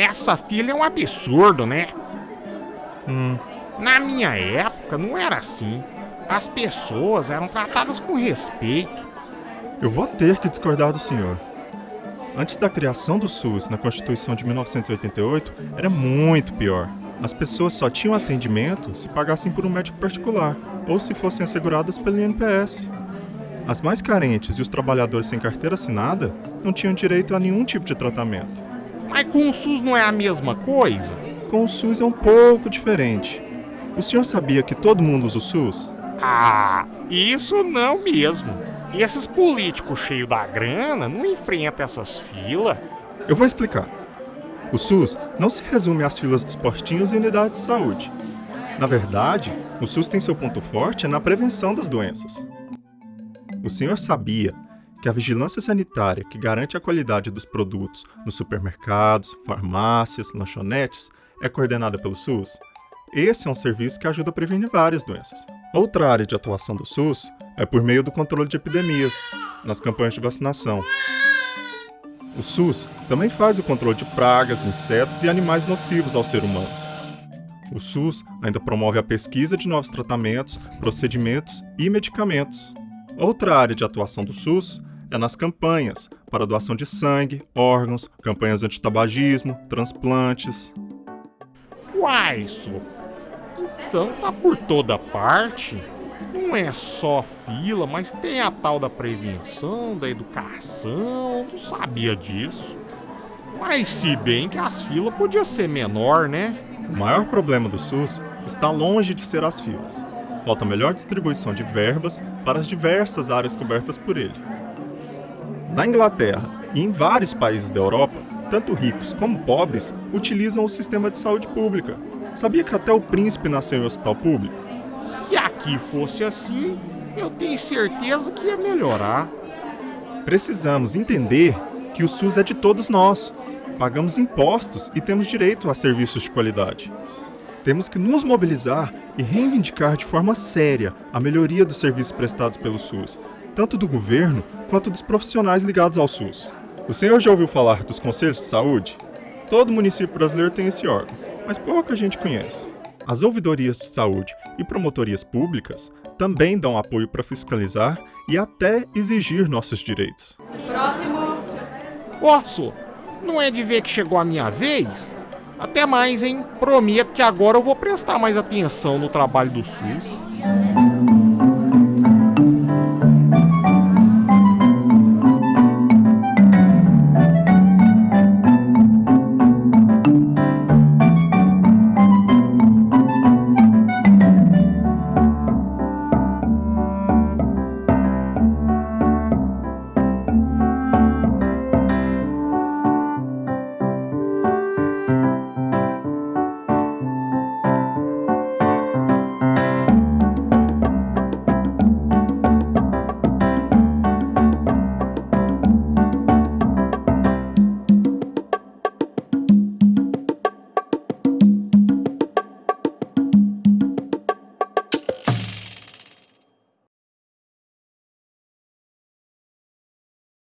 essa fila é um absurdo, né? Hum, Na minha época não era assim. As pessoas eram tratadas com respeito. eu vou ter que discordar do senhor. Antes da criação do SUS na Constituição de 1988, era muito pior. As pessoas só tinham atendimento se pagassem por um médico particular ou se fossem asseguradas pelo INPS. As mais carentes e os trabalhadores sem carteira assinada não tinham direito a nenhum tipo de tratamento. Mas com o SUS não é a mesma coisa? Com o SUS é um pouco diferente. O senhor sabia que todo mundo usa o SUS? Ah, isso não mesmo. Esses políticos cheios da grana não enfrentam essas filas. Eu vou explicar. O SUS não se resume às filas dos postinhos e unidades de saúde. Na verdade, o SUS tem seu ponto forte na prevenção das doenças. O senhor sabia que a vigilância sanitária que garante a qualidade dos produtos nos supermercados, farmácias, lanchonetes é coordenada pelo SUS? Esse é um serviço que ajuda a prevenir várias doenças. Outra área de atuação do SUS é por meio do controle de epidemias, nas campanhas de vacinação. O SUS também faz o controle de pragas, insetos e animais nocivos ao ser humano. O SUS ainda promove a pesquisa de novos tratamentos, procedimentos e medicamentos. Outra área de atuação do SUS é nas campanhas para doação de sangue, órgãos, campanhas antitabagismo, transplantes. Uai, isso. Então tá por toda parte. Não é só fila, mas tem a tal da prevenção, da educação. Não sabia disso. Mas se bem que as filas podiam ser menor, né? O maior problema do SUS está longe de ser as filas. Falta melhor distribuição de verbas para as diversas áreas cobertas por ele. Na Inglaterra e em vários países da Europa, tanto ricos como pobres utilizam o sistema de saúde pública. Sabia que até o príncipe nasceu em hospital público? Se aqui fosse assim, eu tenho certeza que ia melhorar. Precisamos entender que o SUS é de todos nós. Pagamos impostos e temos direito a serviços de qualidade. Temos que nos mobilizar e reivindicar de forma séria a melhoria dos serviços prestados pelo SUS, tanto do governo quanto dos profissionais ligados ao SUS. O senhor já ouviu falar dos conselhos de saúde? Todo município brasileiro tem esse órgão, mas pouca gente conhece. As ouvidorias de saúde e promotorias públicas também dão apoio para fiscalizar e até exigir nossos direitos. Próximo. Posso? Não é de ver que chegou a minha vez? Até mais, hein? Prometo que agora eu vou prestar mais atenção no trabalho do SUS.